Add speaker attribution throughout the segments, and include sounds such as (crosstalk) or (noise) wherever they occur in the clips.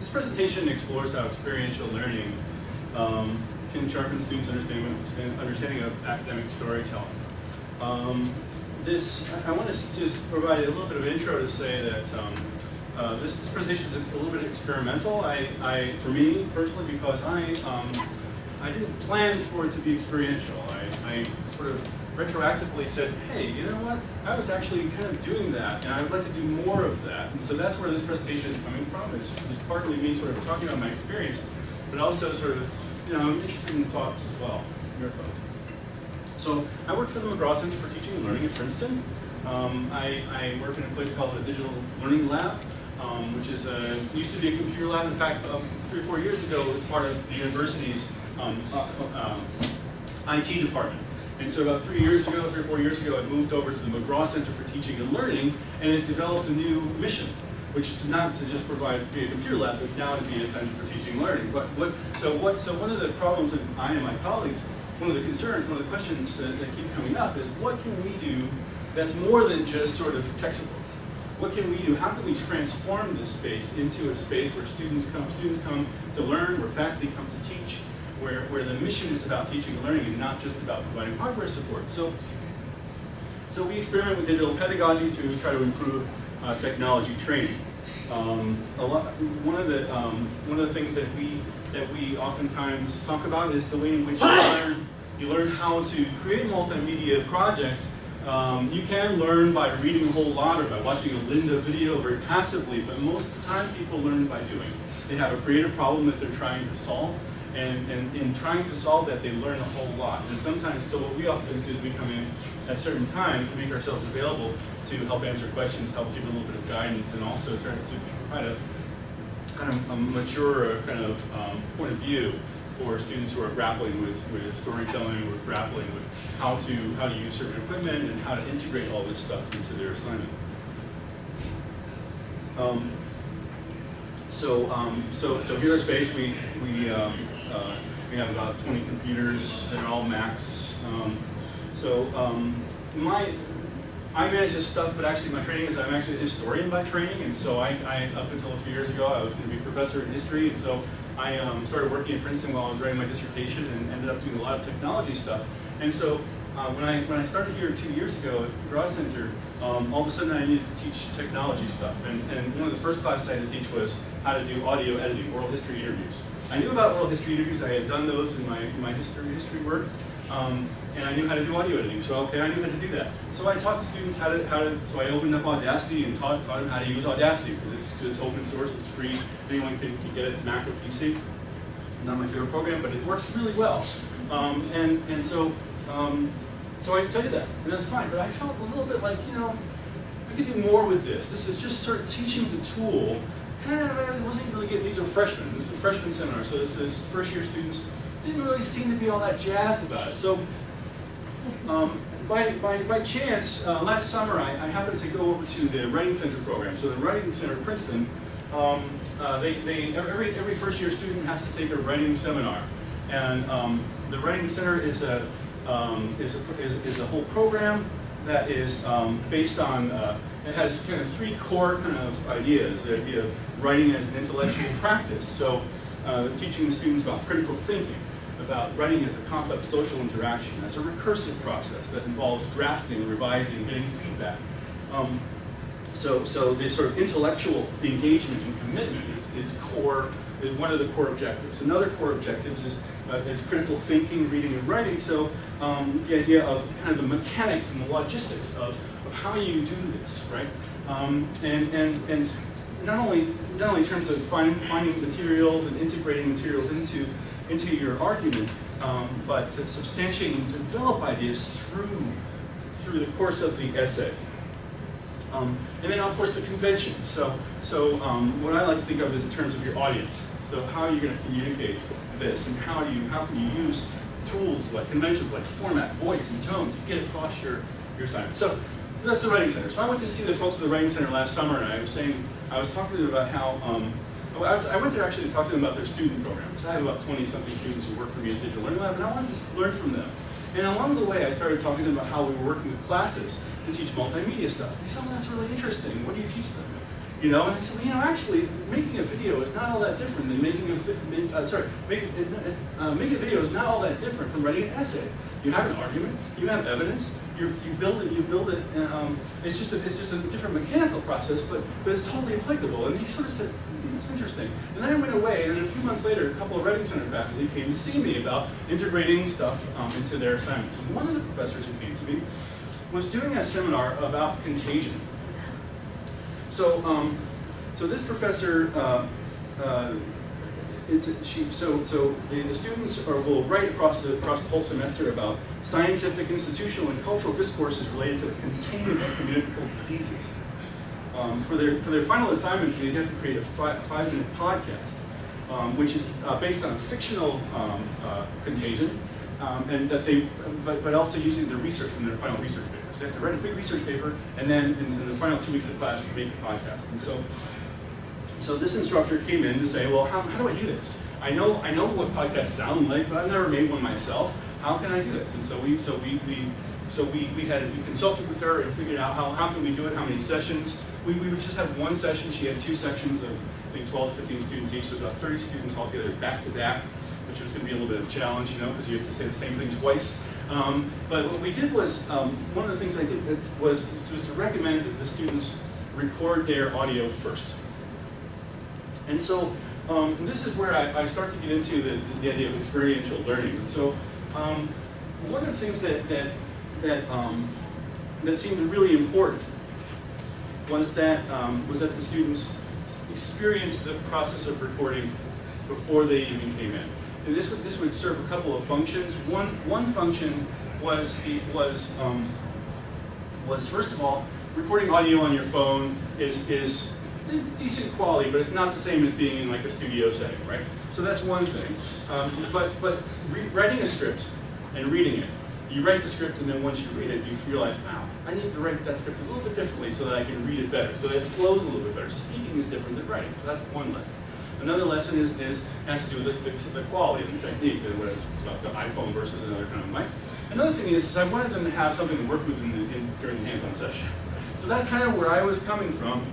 Speaker 1: this presentation explores how experiential learning um, can sharpen students' understanding, of academic storytelling. Um, this, I, I want to just provide a little bit of intro to say that um, uh, this, this, presentation is a little bit experimental. I, I for me personally, because I, um, I didn't plan for it to be experiential. I, I sort of retroactively said, hey, you know what? I was actually kind of doing that, and I would like to do more of that. And so that's where this presentation is coming from. It's, it's partly me sort of talking about my experience, but also sort of, you know, I'm interested in thoughts as well, your thoughts. So I work for the McGraw Center for Teaching and Learning at Princeton. Um, I, I, work in a place called the Digital Learning Lab, um, which is a, used to be a computer lab. In fact, three or four years ago, it was part of the university's um, uh, uh, IT department. And so about three years ago, three or four years ago, I moved over to the McGraw Center for Teaching and Learning, and it developed a new mission, which is not to just provide be a computer lab, but now to be a center for teaching and learning. But what, so what? So one of the problems that I and my colleagues, one of the concerns, one of the questions that, that keep coming up is, what can we do that's more than just sort of textbook? What can we do? How can we transform this space into a space where students come, students come to learn, where faculty come to teach, where, where the mission is about teaching and learning and not just about providing hardware support. So, so we experiment with digital pedagogy to try to improve uh, technology training. Um, a lot, one of the um, one of the things that we that we oftentimes talk about is the way in which you learn you learn how to create multimedia projects. Um, you can learn by reading a whole lot or by watching a Lynda video very passively, but most of the time people learn by doing. They have a creative problem that they're trying to solve, and, and in trying to solve that, they learn a whole lot. And sometimes, so what we often do is we come in at certain times, to make ourselves available to help answer questions, help give a little bit of guidance, and also try to provide a kind of a mature kind of um, point of view for students who are grappling with, with storytelling, or grappling with how to how to use certain equipment and how to integrate all this stuff into their assignment. Um, so, um, so, so here's our space. We, we um, uh, we have about 20 computers, they're all Macs. Um, so um, my, I manage this stuff, but actually my training is I'm actually a historian by training, and so I, I up until a few years ago, I was going to be a professor in history, and so I um, started working at Princeton while I was writing my dissertation and ended up doing a lot of technology stuff. And so uh, when, I, when I started here two years ago at Broad Center, um, all of a sudden I needed to teach technology stuff. And, and one of the first classes I had to teach was how to do audio editing, oral history interviews. I knew about oral history interviews. I had done those in my, my history, history work. Um, and I knew how to do audio editing, so okay, I knew how to do that. So I taught the students how to, how to so I opened up Audacity and taught, taught them how to use Audacity, because it's, it's open source, it's free, anyone can, can get it to Mac or PC. Not my favorite program, but it works really well. Um, and, and so, um, so I did that, and that's fine, but I felt a little bit like, you know, I could do more with this. This is just sort of teaching the tool kind of I wasn't really getting, these are freshmen, this is a freshman seminar, so this is first year students didn't really seem to be all that jazzed about it. So um, by, by, by chance, uh, last summer I, I, happened to go over to the Writing Center program. So the Writing Center at Princeton, um, uh, they, they, every, every first year student has to take a writing seminar. And um, the Writing Center is a, um, is, a, is, is, a whole program that is um, based on, uh, it has kind of three core kind of ideas. The idea of writing as an intellectual practice. So uh, teaching the students about critical thinking, about writing as a complex social interaction, as a recursive process that involves drafting, revising, getting feedback. Um, so, so the sort of intellectual engagement and commitment is, is core, is one of the core objectives. Another core objective is, uh, is critical thinking, reading, and writing. So um, the idea of kind of the mechanics and the logistics of, of how you do this, right? Um, and, and, and not only, not only in terms of find, finding materials and integrating materials into into your argument, um, but to substantiate and develop ideas through, through the course of the essay. Um, and then, of course, the conventions. So, so um, what I like to think of is in terms of your audience. So how are you going to communicate this, and how do you how can you use tools like conventions, like format, voice, and tone to get across your your assignment. So that's the Writing Center. So I went to see the folks at the Writing Center last summer, and I was saying I was talking to them about how um, I, was, I, went there actually to talk to them about their student program, because I have about 20-something students who work for me at Digital Learning Lab, and I wanted to learn from them. And along the way, I started talking to them about how we were working with classes to teach multimedia stuff. They said, oh, that's really interesting. What do you teach them? You know, and I said, well, you know, actually, making a video is not all that different than making a, uh, sorry, making, uh, making a video is not all that different from writing an essay. You have an argument, you have evidence, you you build it, you build it, and, um, it's just a, it's just a different mechanical process, but, but it's totally applicable. And he sort of said, hmm, that's interesting. And then I went away, and then a few months later, a couple of Writing Center faculty came to see me about integrating stuff um, into their assignments. And one of the professors who came to me was doing a seminar about contagion. So, um, so this professor, uh, uh, it's she, so so the, the students are, will write across the across the whole semester about scientific, institutional, and cultural discourses related to the containment of communicable diseases. Um, for their for their final assignment, they have to create a, fi five minute podcast, um, which is uh, based on a fictional um, uh, contagion, um, and that they but but also using the research from their final research they have to write a big research paper, and then in, the final two weeks of class, we make a podcast. And so so this instructor came in to say, well, how, how do I do this? I know I know what podcasts sound like, but I've never made one myself. How can I do this? And so we so we, we so we, we had we consulted with her and figured out how, how can we do it, how many sessions. We, we just had one session. She had two sections of I think 12 to 15 students each, so about 30 students altogether back to back, which was going to be a little bit of a challenge, you know, because you have to say the same thing twice. Um, but what we did was, um, one of the things I did was, was to recommend that the students record their audio first. And so um, this is where I, I, start to get into the, the idea of experiential learning. And so um, one of the things that, that, that, um, that seemed really important was that, um, was that the students experienced the process of recording before they even came in. And this would, this would serve a couple of functions. One, one function was, the, was, um, was first of all, recording audio on your phone is, is decent quality, but it's not the same as being in like a studio setting, right? So that's one thing. Um, but but writing a script and reading it, you write the script and then once you read it, you realize, wow, I need to write that script a little bit differently so that I can read it better, so that it flows a little bit better. Speaking is different than writing, so that's one lesson. Another lesson is, this has to do with the, the, the quality and the technique, what about the iPhone versus another kind of mic. Another thing is, is I wanted them to have something to work with in the, in, during the hands-on session. So that's kind of where I was coming from.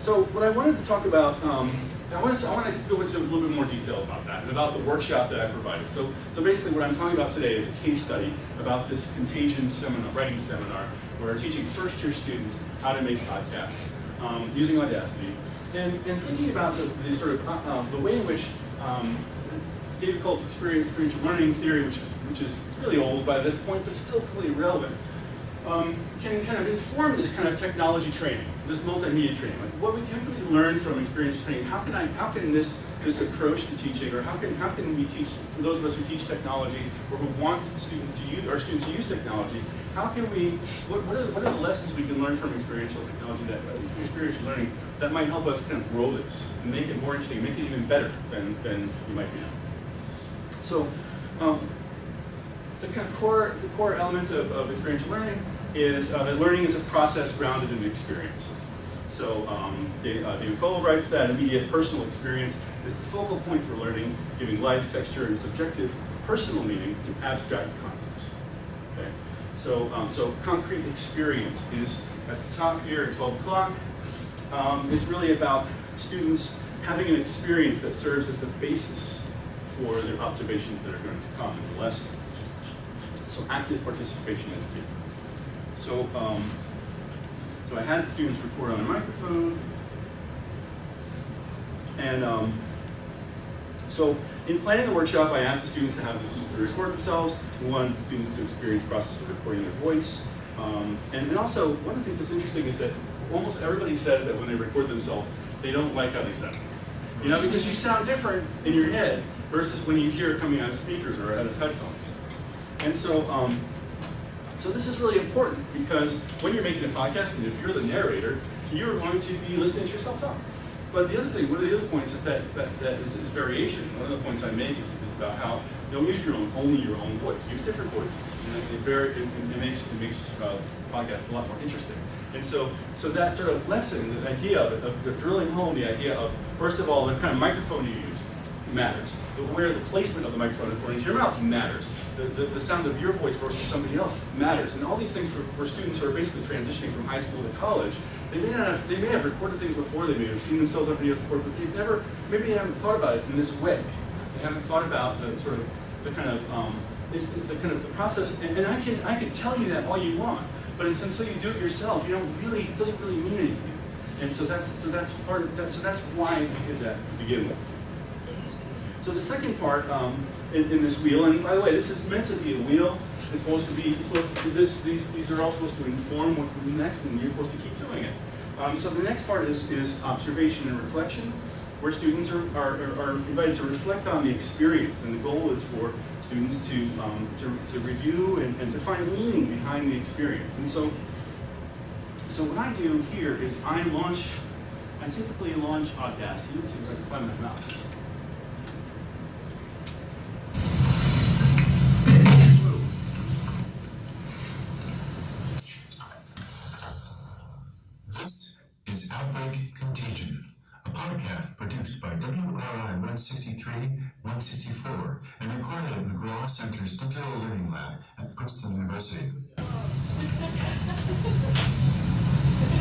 Speaker 1: So what I wanted to talk about, um, I want to I to go into a little bit more detail about that and about the workshop that I provided. So so basically, what I'm talking about today is a case study about this contagion seminar, writing seminar, where we're teaching first year students how to make podcasts um, using Audacity, and, thinking about the, the sort of uh, uh, the way in which um, David Kolb's experiential learning theory, which which is really old by this point, but still completely relevant um, can kind of inform this kind of technology training, this multimedia training. Like what we can we learn from experience training? How can I, how can this this approach to teaching, or how can how can we teach those of us who teach technology or who want students to use our students to use technology? How can we? What, what, are, the, what are the lessons we can learn from experiential technology that uh, experiential learning that might help us kind of grow this and make it more interesting, make it even better than than you might be now. So. Um, the kind of core, the core element of, of experiential learning is uh, that learning is a process grounded in experience. So um, David, uh, David writes that immediate personal experience is the focal point for learning, giving life, texture, and subjective personal meaning to abstract concepts. Okay? So, um, so concrete experience is at the top here at 12 o'clock. Um, it's really about students having an experience that serves as the basis for their observations that are going to come in the lesson. So active participation is key. So, um, so I had students record on a microphone, and um, so in planning the workshop, I asked the students to have the students record themselves. We wanted the students to experience the process of recording their voice. Um, and, and also, one of the things that's interesting is that almost everybody says that when they record themselves, they don't like how they sound. You know, because you sound different in your head versus when you hear it coming out of speakers or out of headphones. And so, um, so this is really important because when you're making a podcast, and if you're the narrator, you're going to be listening to yourself talk. But the other thing, one of the other points is that that, that is, is variation. One of the points I make is, is about how don't use your own only your own voice. Use different voices. It, it, it makes it makes uh, podcasts a lot more interesting. And so so that sort of lesson, the idea of, of, of drilling home the idea of first of all the kind of microphone you use matters. The, where the placement of the microphone according to your mouth matters. The, the, the sound of your voice versus somebody else matters. And all these things for, for students who are basically transitioning from high school to college, they may not have, they may have recorded things before, they may have seen themselves on videos before, but they've never, maybe they haven't thought about it in this way. They haven't thought about the sort of, the kind of, um, the kind of the process, and, and I can I can tell you that all you want, but it's until you do it yourself, you don't really, it doesn't really mean anything. And so that's so that's part of that. So that's why we did that to begin with. So the second part um, in, in, this wheel, and by the way, this is meant to be a wheel. It's supposed to be supposed to, this. These these are all supposed to inform what comes next, and you're supposed to keep doing it. Um, so the next part is is observation and reflection, where students are, are, are invited to reflect on the experience, and the goal is for students to um, to, to review and, and to find meaning behind the experience. And so so what I do here is I launch, I typically launch Audacity. Let's see if I can find my mouse.
Speaker 2: This is Outbreak Contagion, a podcast produced by WRI 163 164 and recorded at McGraw Center's Digital Learning Lab at Princeton University.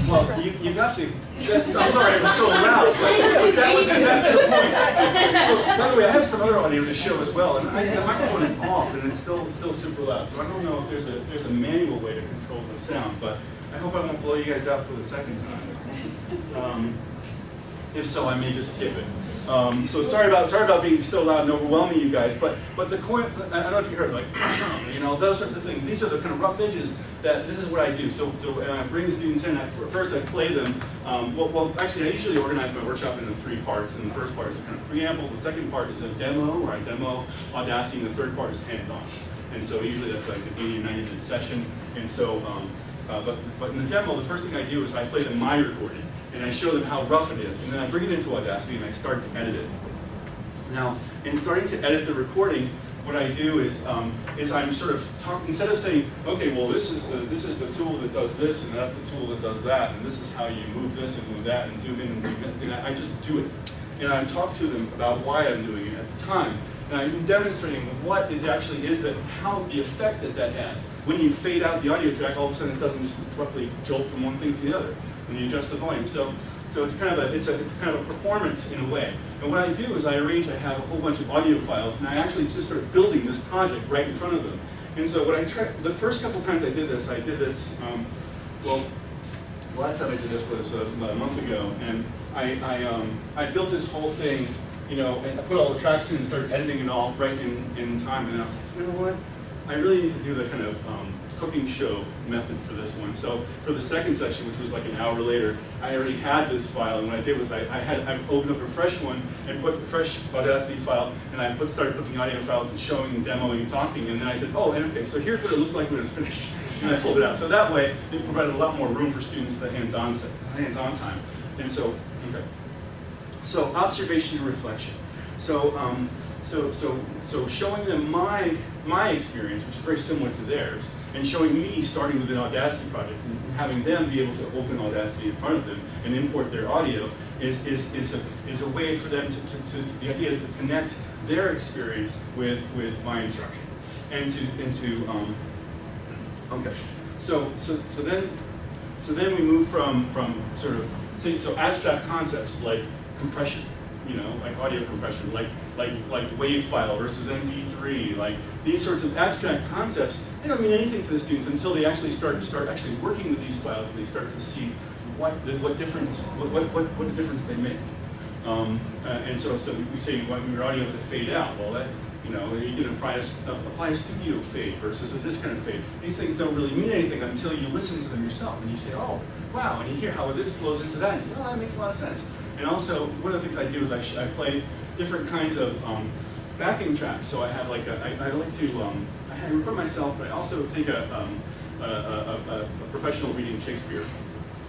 Speaker 1: Well, you, you got to. I'm sorry, it was so loud, but that was exactly the point. So, by the way, I have some other audio to show as well, and I, the microphone is off, and it's still still super loud. So I don't know if there's a there's a manual way to control the sound, but I hope I won't blow you guys out for the second time. Um, if so, I may just skip it. Um, so sorry about sorry about being so loud and overwhelming you guys, but but the coin I don't know if you heard like (clears throat) you know those sorts of things. These are the kind of rough edges that this is what I do. So so I bring the students in. I, first I play them. Um, well, well actually I usually organize my workshop into three parts. And the first part is a kind of preamble. The second part is a demo where I demo Audacity, and the third part is hands-on. And so usually that's like an 80 or 90 minute session. And so um, uh, but but in the demo the first thing I do is I play them my recording and I show them how rough it is, and then I bring it into Audacity and I start to edit it. Now, in starting to edit the recording, what I do is is is I'm sort of talk, instead of saying, okay, well this is the this is the tool that does this and that's the tool that does that and this is how you move this and move that and zoom in and zoom in, and I just do it. And I talk to them about why I'm doing it at the time. And I'm demonstrating what it actually is that, how the effect that that has. When you fade out the audio track, all of a sudden it doesn't just abruptly jolt from one thing to the other when you adjust the volume. So, so it's kind of a, it's a, it's kind of a performance in a way. And what I do is I arrange, I have a whole bunch of audio files, and I actually just start building this project right in front of them. And so what I try, the first couple times I did this, I did this, um, well, the last time I did this was uh, about a month ago, and I, I, um, I built this whole thing, you know, and I put all the tracks in and started editing it all right in, in time, and then I was like, you know what? I really need to do the kind of um, cooking show method for this one. So for the second section, which was like an hour later, I already had this file, and what I did was I, I had I opened up a fresh one and put the fresh Audacity file, and I put started putting audio files and showing and demoing and talking, and then I said, oh, and okay, so here's what it looks like when it's finished, (laughs) and I pulled it out. So that way, it provided a lot more room for students the hands-on hands-on time. And so, okay. So observation and reflection. So um, so, so, so showing them my, my experience, which is very similar to theirs, and showing me starting with an Audacity project and having them be able to open Audacity in front of them and import their audio is, is, is, a, is a way for them to, to, to, the idea is to connect their experience with, with my instruction. And to, and to um, okay. So, so, so then, so then we move from, from sort of, so, so abstract concepts like compression, you know, like audio compression, like like like wave file versus MP3, like these sorts of abstract concepts, they don't mean anything to the students until they actually start to start actually working with these files and they start to see what what difference what what what, what difference they make. Um, uh, and so so we say you want your audio to fade out. Well, that you know you can apply a, apply a studio fade versus a, this kind of fade. These things don't really mean anything until you listen to them yourself and you say, oh wow, and you hear how this flows into that. And you say, oh, that makes a lot of sense. And also, one of the things I do is I, I play different kinds of um, backing tracks. So I have like a, I, I like to, um, I record myself, but I also take a, um, a, a, a, professional reading Shakespeare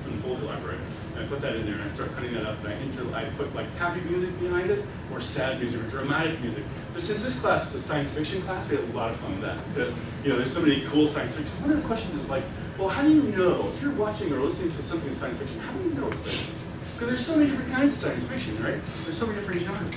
Speaker 1: from the Folger Library. And I put that in there and I start cutting that up and I, inter I put like happy music behind it or sad music or dramatic music. But since this class is a science fiction class, we had a lot of fun with that because you know there's so many cool science fiction. One of the questions is like, well, how do you know if you're watching or listening to something in science fiction? How do you know it's science fiction? Because there's so many different kinds of science fiction, right? There's so many different genres.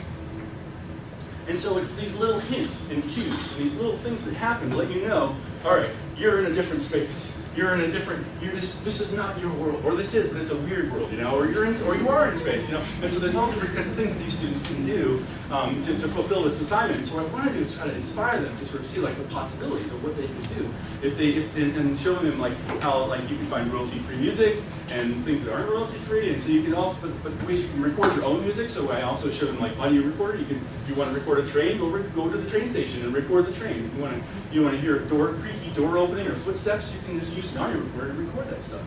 Speaker 1: And so it's these little hints and cues and these little things that happen to let you know, all right, you're in a different space. You're in a different, you're just, this is not your world, or this is, but it's a weird world, you know, or you're in, or you are in space, you know. And so there's all different kinds of things these students can do um, to, to fulfill this assignment. So what I want to do is try to inspire them to sort of see like the possibilities of what they can do if they, if, and, and showing them like how like you can find royalty-free music and things that aren't royalty-free. And so you can also, but, but ways you can record your own music. So I also show them like audio recorder. You can, if you want to record a train, go, go to the train station and record the train. If you want to, you want to hear a door, creaky door opening or footsteps, you can just use an audio record that stuff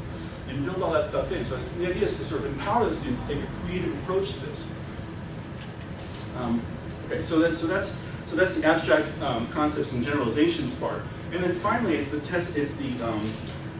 Speaker 1: and build all that stuff in. So the idea is to sort of empower the students to take a creative approach to this. Um, okay, so that's so that's so that's the abstract um, concepts and generalizations part, and then finally it's the test is the um,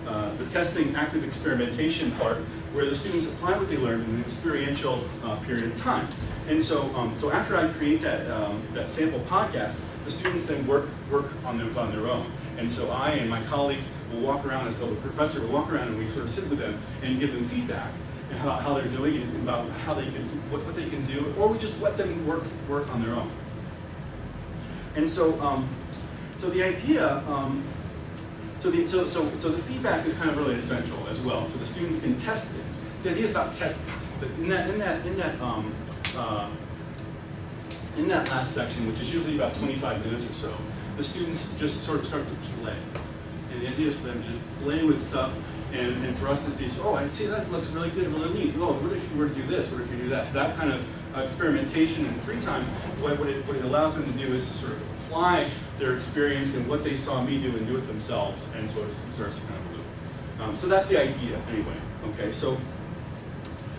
Speaker 1: uh, the testing active experimentation part, where the students apply what they learned in an experiential uh, period of time. And so um, so after I create that um, that sample podcast, the students then work work on their on their own. And so I and my colleagues will walk around as well the professor will walk around and we sort of sit with them and give them feedback about how, how they're doing and about how they can what, what they can do, or we just let them work work on their own. And so um, so the idea um, so the so so so the feedback is kind of really essential as well. So the students can test things. So the idea is about testing. But in that in that in that um, uh, in that last section, which is usually about 25 minutes or so, the students just sort of start to play. The idea is for them to just play with stuff and, and for us to be, so, oh, I see that looks really good, really neat. Oh, what if you were to do this? What if you do that? That kind of experimentation and free time, what, what, it, what it allows them to do is to sort of apply their experience and what they saw me do and do it themselves, and sort of starts to kind of loop. Um, so that's the idea, anyway. Okay, so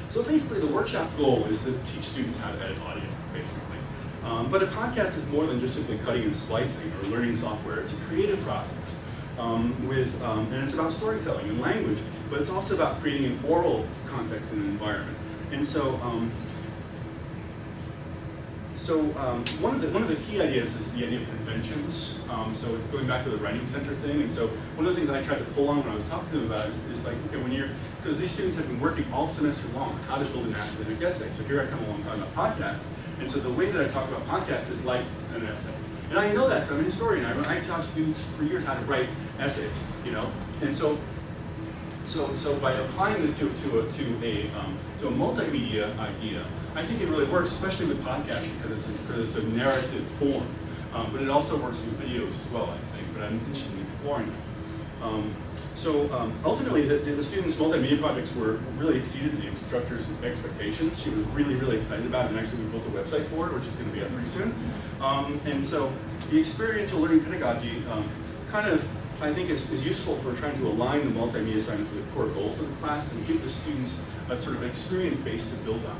Speaker 1: so basically, the workshop goal is to teach students how to edit audio, basically. Um, but a podcast is more than just simply cutting and splicing or learning software. It's a creative process. Um, with, um, and it's about storytelling and language, but it's also about creating an oral context and an environment. And so, um, so um, one of the one of the key ideas is the idea of conventions. Um, so going back to the writing center thing, and so one of the things I tried to pull on when I was talking to them about is, is like, okay, when you're because these students have been working all semester long how to build an academic essay. So here I come along talking about podcasts, and so the way that I talk about podcasts is like an essay. And I know that, so I'm a historian. I, I taught students for years how to write essays, you know, and so so, so by applying this to, to a, to a, um, to a multimedia idea, I think it really works, especially with podcasts because it's a, because it's a narrative form. Um, but it also works with videos as well, I think, but I'm interested in exploring that. Um, so um, ultimately, the, the, students' multimedia projects were really exceeded the instructor's expectations. She was really, really excited about it, and actually we built a website for it, which is going to be up pretty soon. Um, and so the experiential learning pedagogy um, kind of I think is, is useful for trying to align the multimedia assignment to the core goals of the class and give the students a sort of experience base to build on.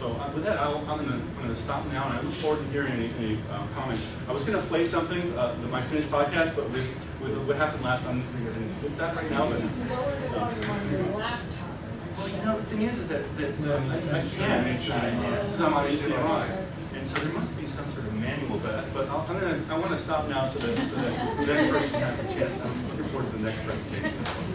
Speaker 1: So uh, with that, I'll, I'm going to stop now, and I look forward to hearing any, any uh, comments. I was going to play something, uh, my finished podcast, but with, with what happened last time, I'm just going to skip that right now. But, well, you know, the thing is, is that, that I, I can, because I'm on HDMI. And so there must be some sort of manual, but, but I'll, I'm gonna, I want to stop now so that, so that the next person has a chance. I'm looking forward to the next presentation.